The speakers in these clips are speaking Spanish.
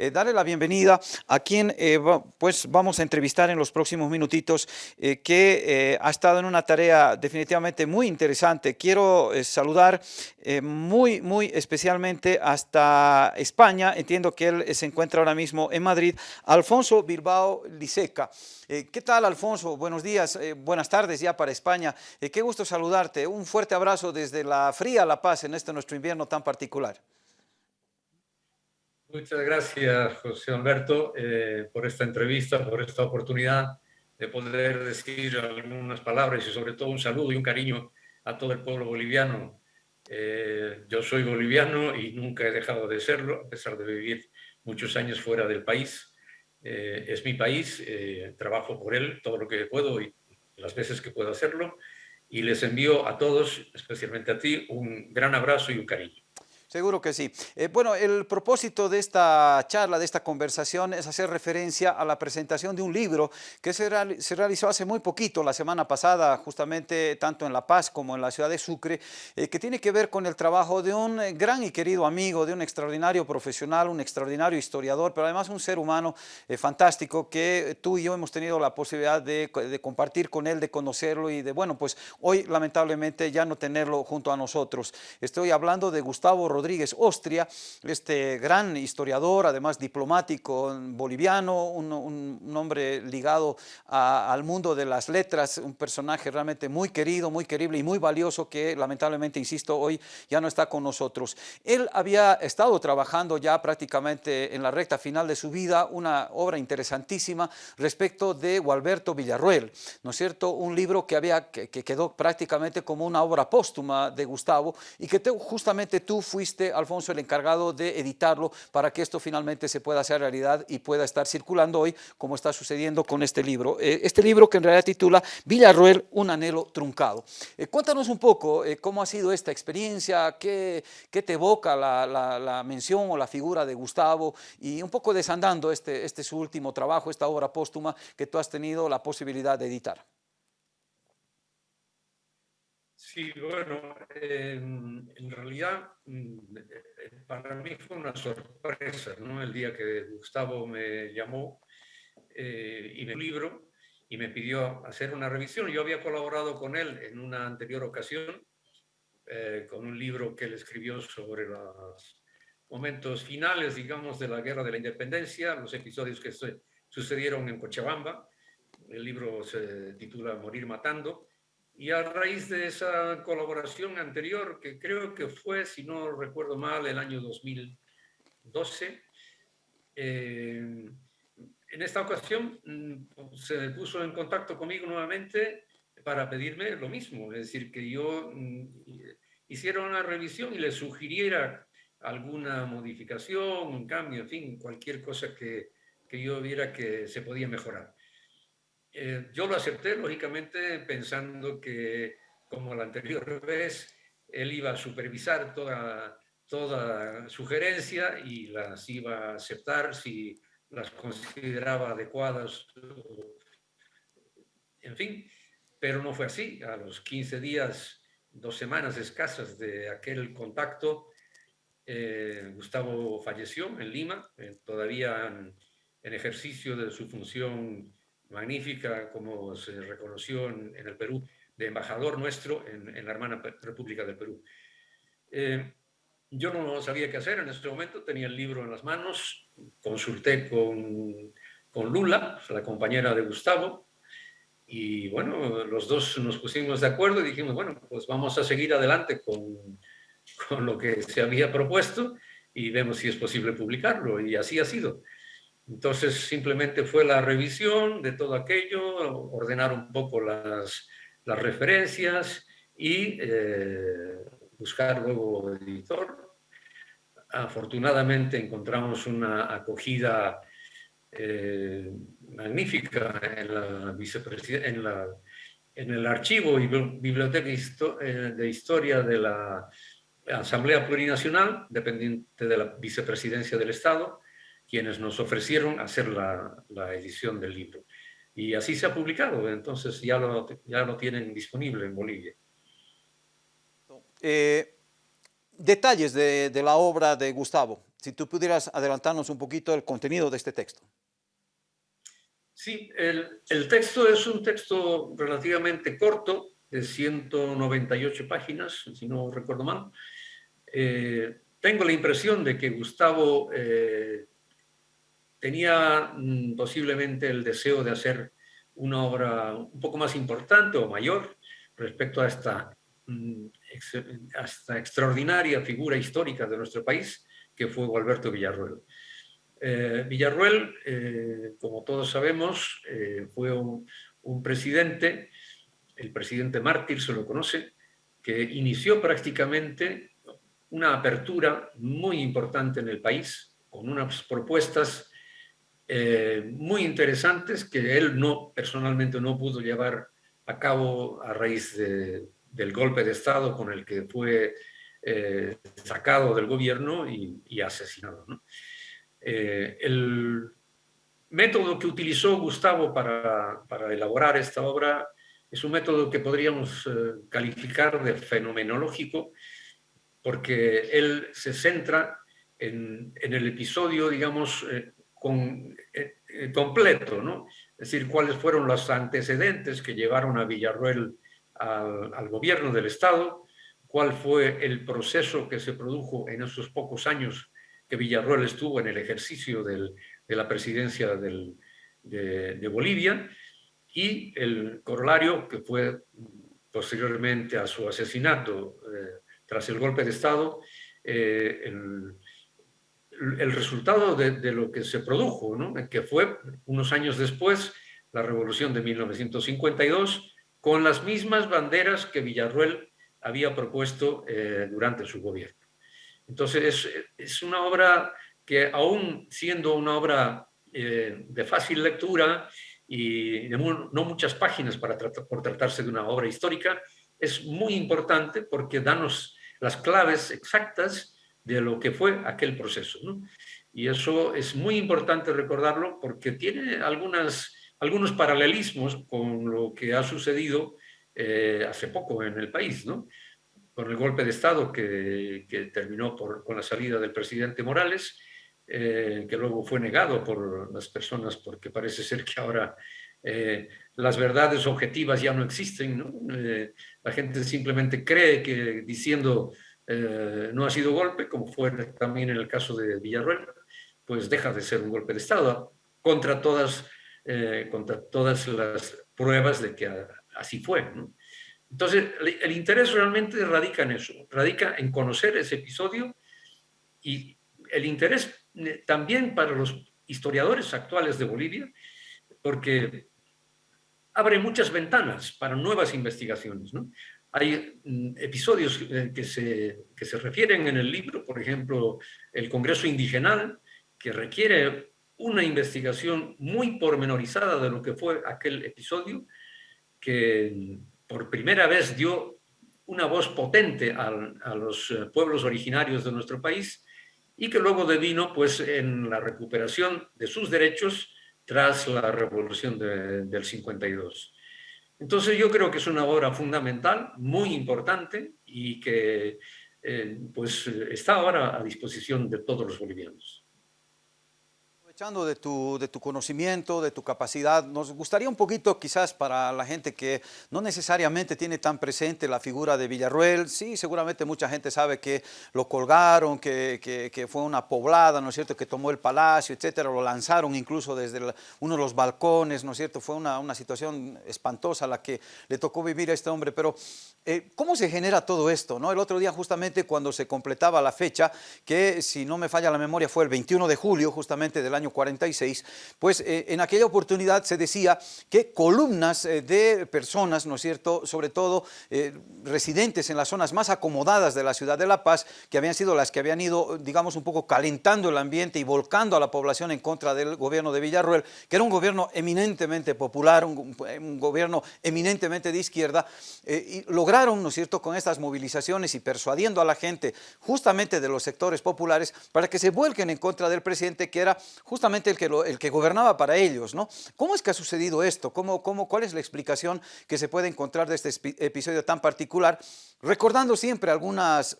eh, darle la bienvenida a quien eh, pues vamos a entrevistar en los próximos minutitos, que ha estado en una tarea definitivamente muy interesante. Quiero saludar muy, muy especialmente hasta España, entiendo que él se encuentra ahora mismo en Madrid, Alfonso Bilbao Liseca. ¿Qué tal, Alfonso? Buenos días, buenas tardes ya para España. qué gusto saludarte. Un fuerte abrazo desde la fría La Paz en este nuestro invierno tan particular. Muchas gracias, José Alberto, eh, por esta entrevista, por esta oportunidad de poder decir algunas palabras y sobre todo un saludo y un cariño a todo el pueblo boliviano. Eh, yo soy boliviano y nunca he dejado de serlo, a pesar de vivir muchos años fuera del país. Eh, es mi país, trabajo por él todo lo que puedo y las veces que puedo hacerlo. Y les envío a todos, especialmente a ti, un gran abrazo y un cariño. Seguro que sí. Eh, bueno, el propósito de esta charla, de esta conversación, es hacer referencia a la presentación de un libro que se, realizó hace muy poquito, la semana pasada, justamente tanto en La Paz como en la ciudad de Sucre, eh, que tiene que ver con el trabajo de un eh, gran y querido amigo, de un extraordinario profesional, un extraordinario historiador, pero además un ser humano fantástico que tú y yo hemos tenido la posibilidad de, de compartir con él, de conocerlo y de, bueno, pues hoy lamentablemente ya no tenerlo junto a nosotros. Estoy hablando de Gustavo Rodríguez Rodríguez Ostria, este gran historiador, además diplomático boliviano, un, hombre ligado al mundo de las letras, un personaje realmente muy querido, muy querible y muy valioso que lamentablemente, insisto, hoy ya no está con nosotros. Él había estado trabajando ya prácticamente en la recta final de su vida una obra interesantísima respecto de Gualberto Villarruel, ¿no es cierto? Un libro que, había, que, quedó prácticamente como una obra póstuma de Gustavo y que justamente tú fuiste Alfonso, el encargado de editarlo para que esto finalmente se pueda hacer realidad y pueda estar circulando hoy, como está sucediendo con este libro. Eh, este libro que en realidad titula Villarroel, un anhelo truncado. Eh, cuéntanos un poco eh, cómo ha sido esta experiencia, qué, qué te evoca la, la, mención o la figura de Gustavo y un poco desandando este, este su último trabajo, esta obra póstuma que tú has tenido la posibilidad de editar. Sí, bueno, en realidad mm, eh, para mí fue una sorpresa, ¿no? El día que Gustavo me llamó eh, y me libro y me pidió hacer una revisión. Yo había colaborado con él en una anterior ocasión eh, con un libro que él escribió sobre los momentos finales, digamos, de la Guerra de la Independencia, los episodios que sucedieron en Cochabamba. El libro se titula Morir Matando y a raíz de esa colaboración anterior, que creo que fue, si no recuerdo mal, el año 2012, eh, en esta ocasión mm, se puso en contacto conmigo nuevamente para pedirme lo mismo, es decir, que yo mm, hiciera una revisión y le sugiriera alguna modificación, un cambio, en fin, cualquier cosa que, que yo viera que se podía mejorar. Eh, yo lo acepté, lógicamente, pensando que, como la anterior vez, él iba a supervisar toda, toda sugerencia y las iba a aceptar si las consideraba adecuadas, en fin, pero no fue así. A los 15 días, dos semanas escasas de aquel contacto, eh, Gustavo falleció en Lima, eh, todavía en ejercicio de su función magnífica, como se reconoció en, el Perú, de embajador nuestro en, la hermana República del Perú. Eh, yo no sabía qué hacer en ese momento, tenía el libro en las manos, consulté con, con Lula, la compañera de Gustavo, y bueno, los dos nos pusimos de acuerdo y dijimos, bueno, pues vamos a seguir adelante con, con lo que se había propuesto y vemos si es posible publicarlo, y así ha sido. Entonces simplemente fue la revisión de todo aquello, ordenar un poco las, las referencias y eh, buscar luego editor. Afortunadamente encontramos una acogida eh, magnífica en, la en, la, en el archivo y biblioteca eh, de historia de la Asamblea Plurinacional, dependiente de la vicepresidencia del Estado, quienes nos ofrecieron hacer la, la, edición del libro. Y así se ha publicado, entonces ya lo, ya lo tienen disponible en Bolivia. Eh, detalles de, de, la obra de Gustavo. Si tú pudieras adelantarnos un poquito el contenido de este texto. Sí, el, el texto es un texto relativamente corto, de 198 páginas, si no recuerdo mal. Eh, tengo la impresión de que Gustavo eh, tenía mm, posiblemente el deseo de hacer una obra un poco más importante o mayor respecto a esta, mm, extraordinaria figura histórica de nuestro país, que fue Gualberto Villarruel. Eh, Villarruel, como todos sabemos, fue un presidente el presidente Mártir se lo conoce, que inició prácticamente una apertura muy importante en el país, con unas propuestas eh, muy interesantes que él no, personalmente no pudo llevar a cabo a raíz del golpe de Estado con el que fue eh, sacado del gobierno y, asesinado. Eh, el método que utilizó Gustavo para, elaborar esta obra es un método que podríamos calificar de fenomenológico porque él se centra en, el episodio, digamos, con, eh, completo, ¿no? Es decir, cuáles fueron los antecedentes que llevaron a Villarruel al, gobierno del Estado, cuál fue el proceso que se produjo en esos pocos años que Villarruel estuvo en el ejercicio de la presidencia de, de Bolivia, y el corolario, que fue posteriormente a su asesinato eh, tras el golpe de Estado, eh, el, el, resultado de, de, lo que se produjo, que fue unos años después la revolución de 1952, con las mismas banderas que Villarruel había propuesto eh, durante su gobierno. Entonces es, una obra que aún siendo una obra de fácil lectura y no muchas páginas para por tratarse de una obra histórica, es muy importante porque danos las claves exactas de lo que fue aquel proceso. ¿no? Y eso es muy importante recordarlo porque tiene algunas, algunos paralelismos con lo que ha sucedido eh, hace poco en el país, ¿no? con el golpe de Estado que, que terminó por, con la salida del presidente Morales eh, que luego fue negado por las personas porque parece ser que ahora eh, las verdades objetivas ya no existen. ¿no? La gente simplemente cree que diciendo no ha sido golpe, como fue también en el caso de Villarruel, pues deja de ser un golpe de Estado contra todas, contra todas las pruebas de que así fue. Entonces, el interés realmente radica en eso, radica en conocer ese episodio y el interés eh, también para los historiadores actuales de Bolivia, porque abre muchas ventanas para nuevas investigaciones. Hay mm, episodios eh, que se, que se refieren en el libro, por ejemplo, el Congreso Indigenal, que requiere una investigación muy pormenorizada de lo que fue aquel episodio, que por primera vez dio una voz potente a, a los eh, pueblos originarios de nuestro país y que luego devino pues, en la recuperación de sus derechos tras la revolución del 52. Entonces yo creo que es una obra fundamental, muy importante y que eh, pues, está ahora a disposición de todos los bolivianos. Aprovechando de tu, de tu conocimiento, de tu capacidad, nos gustaría un poquito quizás para la gente que no necesariamente tiene tan presente la figura de Villarruel, sí, seguramente mucha gente sabe que lo colgaron, que, que, fue una poblada, ¿no es cierto?, que tomó el palacio, etcétera, lo lanzaron incluso desde uno de los balcones, ¿no es cierto?, fue una, una, situación espantosa la que le tocó vivir a este hombre, pero eh, ¿cómo se genera todo esto? No? El otro día justamente cuando se completaba la fecha, que si no me falla la memoria fue el 21 de julio justamente del año 46, pues eh, en aquella oportunidad se decía que columnas eh, de personas, ¿no es cierto?, sobre todo eh, residentes en las zonas más acomodadas de la ciudad de La Paz, que habían sido las que habían ido, digamos, un poco calentando el ambiente y volcando a la población en contra del gobierno de Villarruel, que era un gobierno eminentemente popular, un, gobierno eminentemente de izquierda, y lograron, ¿no es cierto?, con estas movilizaciones y persuadiendo a la gente justamente de los sectores populares para que se vuelquen en contra del presidente, que era justamente el que, el que gobernaba para ellos, ¿no? ¿Cómo es que ha sucedido esto? ¿Cómo, cómo, ¿Cuál es la explicación que se puede encontrar de este episodio tan particular? Recordando siempre algunas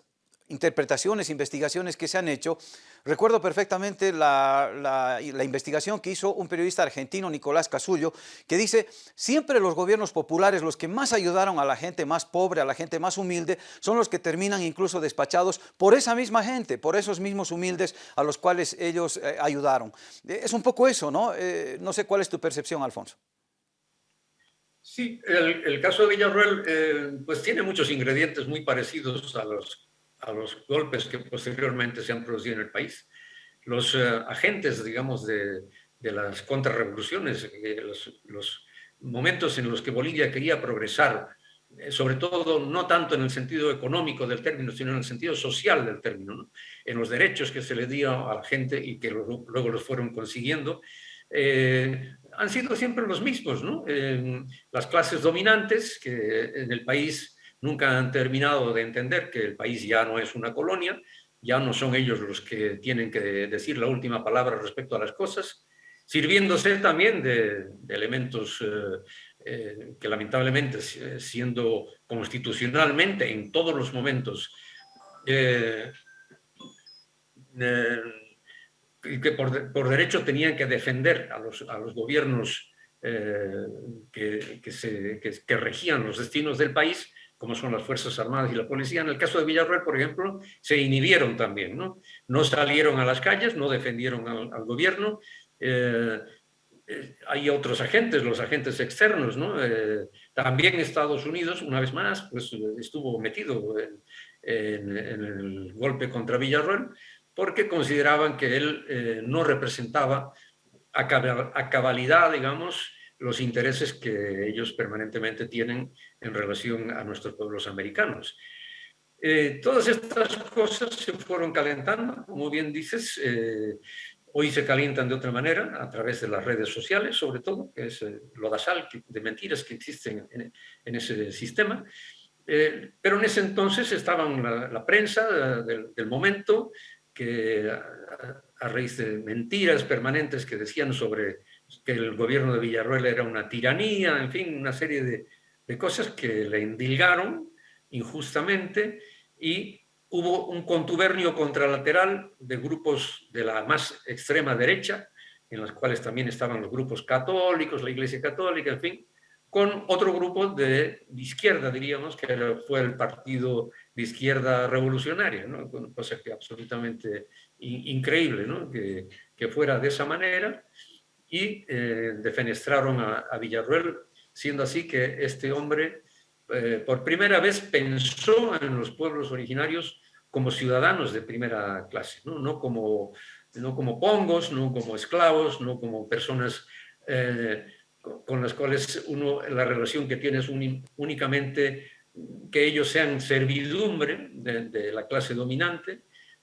interpretaciones, investigaciones que se han hecho. Recuerdo perfectamente la, investigación que hizo un periodista argentino, Nicolás Casullo, que dice, siempre los gobiernos populares, los que más ayudaron a la gente más pobre, a la gente más humilde, son los que terminan incluso despachados por esa misma gente, por esos mismos humildes a los cuales ellos eh, ayudaron. Eh, es un poco eso, ¿no? Eh, no sé cuál es tu percepción, Alfonso. Sí, el, caso de Villarroel pues tiene muchos ingredientes muy parecidos a los a los golpes que posteriormente se han producido en el país. Los eh, agentes, digamos, de, las contrarrevoluciones, eh, los, momentos en los que Bolivia quería progresar, eh, sobre todo no tanto en el sentido económico del término, sino en el sentido social del término, ¿no? en los derechos que se le dio a la gente y que luego, los fueron consiguiendo, han sido siempre los mismos. las clases dominantes que en el país nunca han terminado de entender que el país ya no es una colonia, ya no son ellos los que tienen que decir la última palabra respecto a las cosas, sirviéndose también de, elementos eh, eh, que lamentablemente eh, siendo constitucionalmente en todos los momentos que por, derecho tenían que defender a los, a los gobiernos que, que regían los destinos del país, como son las Fuerzas Armadas y la Policía. En el caso de Villarreal, por ejemplo, se inhibieron también, ¿no? No salieron a las calles, no defendieron al, gobierno. Eh, eh, hay otros agentes, los agentes externos, ¿no? Eh, también Estados Unidos, una vez más, pues estuvo metido en, el golpe contra Villarreal porque consideraban que él no representaba a cabalidad, digamos, los intereses que ellos permanentemente tienen en relación a nuestros pueblos americanos. Eh, todas estas cosas se fueron calentando, como bien dices, eh, hoy se calientan de otra manera, a través de las redes sociales, sobre todo, que es eh, lo dasal de mentiras que existen en, ese sistema. pero en ese entonces estaban la, prensa del, momento, que a raíz de mentiras permanentes que decían sobre que el gobierno de Villarroel era una tiranía, en fin, una serie de, de cosas que le indilgaron injustamente y hubo un contubernio contralateral de grupos de la más extrema derecha, en los cuales también estaban los grupos católicos, la Iglesia Católica, en fin, con otro grupo de, izquierda, diríamos, que fue el partido de izquierda revolucionaria, ¿no? cosa que absolutamente increíble, ¿no? que, que fuera de esa manera y eh, defenestraron a, Villarruel, siendo así que este hombre eh, por primera vez pensó en los pueblos originarios como ciudadanos de primera clase, no, como, no como pongos, no como esclavos, no como personas eh, con las cuales uno, la relación que tiene es únicamente que ellos sean servidumbre de, la clase dominante.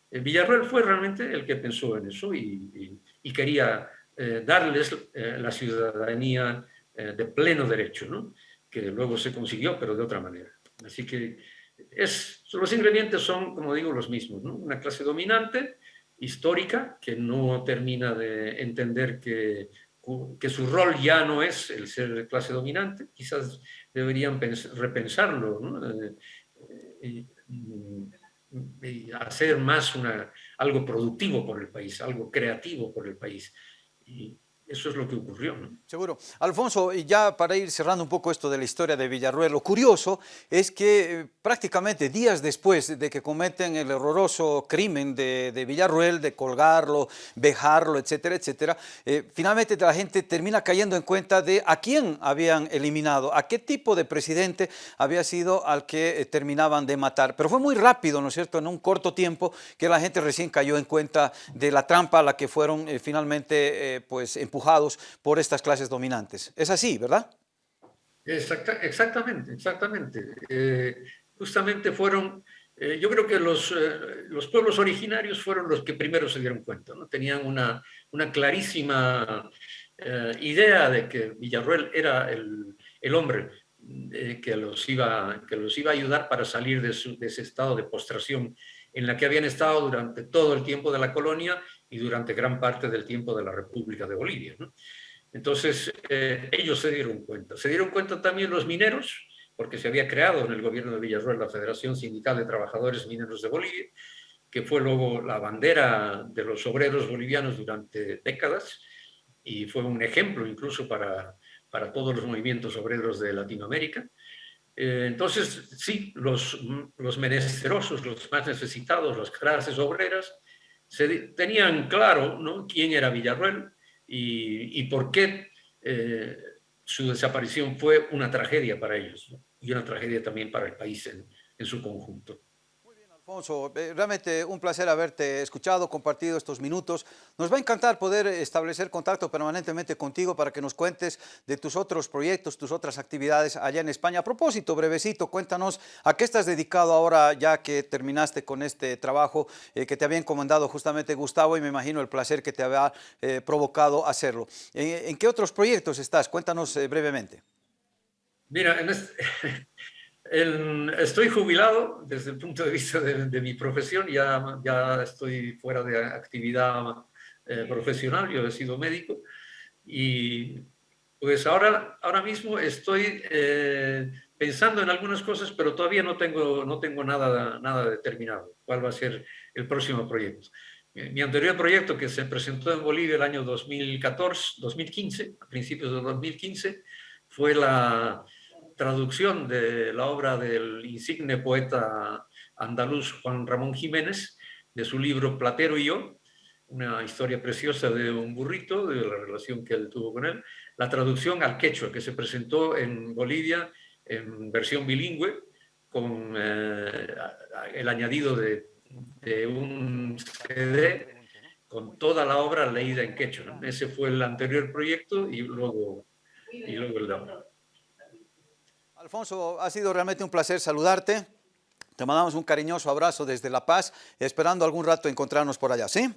Villarruel fue realmente el que pensó en eso y quería eh, darles eh, la ciudadanía eh, de pleno derecho, que luego se consiguió, pero de otra manera. Así que los ingredientes son, como digo, los mismos. Una clase dominante, histórica, que no termina de entender que, que su rol ya no es el ser clase dominante, quizás deberían repensarlo y, hacer más algo productivo por el país, algo creativo por el país y eso es lo que ocurrió. Seguro. Alfonso, y ya para ir cerrando un poco esto de la historia de Villarruel, lo curioso es que eh, prácticamente días después de que cometen el horroroso crimen de, de Villarruel, de colgarlo, vejarlo, etcétera, etcétera, eh, finalmente la gente termina cayendo en cuenta de a quién habían eliminado, a qué tipo de presidente había sido al que eh, terminaban de matar. Pero fue muy rápido, ¿no es cierto?, en un corto tiempo que la gente recién cayó en cuenta de la trampa a la que fueron finalmente pues empujados por estas clases dominantes. Es así, ¿verdad? exactamente, exactamente. Eh, justamente fueron, eh, yo creo que los, eh, los pueblos originarios fueron los que primero se dieron cuenta, ¿no? Tenían una, una clarísima idea de que Villarruel era el, el hombre que, los iba, que los iba a ayudar para salir de, de ese estado de postración en la que habían estado durante todo el tiempo de la colonia y durante gran parte del tiempo de la República de Bolivia. Entonces, eh, ellos se dieron cuenta. Se dieron cuenta también los mineros, porque se había creado en el gobierno de Villarroel la Federación Sindical de Trabajadores Mineros de Bolivia, que fue luego la bandera de los obreros bolivianos durante décadas y fue un ejemplo incluso para, para todos los movimientos obreros de Latinoamérica. Eh, entonces, sí, los, los menesterosos, los más necesitados, las clases obreras, se, tenían claro ¿no? quién era Villarruel y, por qué eh, su desaparición fue una tragedia para ellos y una tragedia también para el país en su conjunto. Alfonso, eh, realmente un placer haberte escuchado, compartido estos minutos. Nos va a encantar poder establecer contacto permanentemente contigo para que nos cuentes de tus otros proyectos, tus otras actividades allá en España. A propósito, brevecito, cuéntanos a qué estás dedicado ahora ya que terminaste con este trabajo eh, que te había encomendado justamente Gustavo y me imagino el placer que te había eh, provocado hacerlo. ¿En, ¿En, qué otros proyectos estás? Cuéntanos brevemente. Mira, en este... Estoy jubilado desde el punto de vista de, de, mi profesión, ya, ya estoy fuera de actividad eh, profesional, yo he sido médico y pues ahora, ahora mismo estoy eh, pensando en algunas cosas, pero todavía no tengo, no tengo nada, nada determinado, cuál va a ser el próximo proyecto. Mi anterior proyecto que se presentó en Bolivia el año 2014, 2015, a principios de 2015, fue la, traducción de la obra del insigne poeta andaluz Juan Ramón Jiménez, de su libro Platero y yo, una historia preciosa de un burrito, de la relación que él tuvo con él, la traducción al quechua, que se presentó en Bolivia en versión bilingüe, con eh, el añadido de, de, un CD con toda la obra leída en quechua. Ese fue el anterior proyecto y luego, y luego el de. Alfonso, ha sido realmente un placer saludarte. Te mandamos un cariñoso abrazo desde La Paz, esperando algún rato encontrarnos por allá, ¿sí?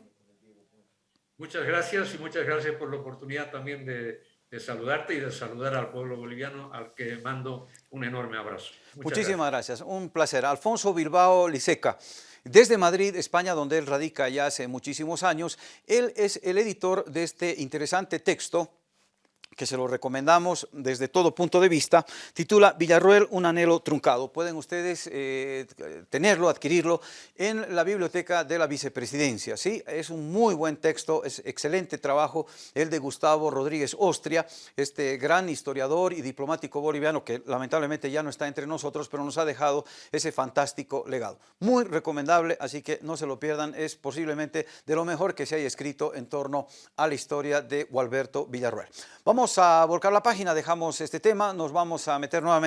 Muchas gracias y muchas gracias por la oportunidad también de, de saludarte y de saludar al pueblo boliviano, al que mando un enorme abrazo. Muchas Muchísimas gracias. gracias. un placer. Alfonso Bilbao Liseca. Desde Madrid, España, donde él radica ya hace muchísimos años, él es el editor de este interesante texto que se lo recomendamos desde todo punto de vista, titula Villarroel, un anhelo truncado. Pueden ustedes eh, tenerlo, adquirirlo en la biblioteca de la vicepresidencia. ¿sí? Es un muy buen texto, es excelente trabajo el de Gustavo Rodríguez Ostria, este gran historiador y diplomático boliviano que lamentablemente ya no está entre nosotros, pero nos ha dejado ese fantástico legado. Muy recomendable, así que no se lo pierdan, es posiblemente de lo mejor que se haya escrito en torno a la historia de Gualberto Villarroel. Vamos a volcar la página, dejamos este tema, nos vamos a meter nuevamente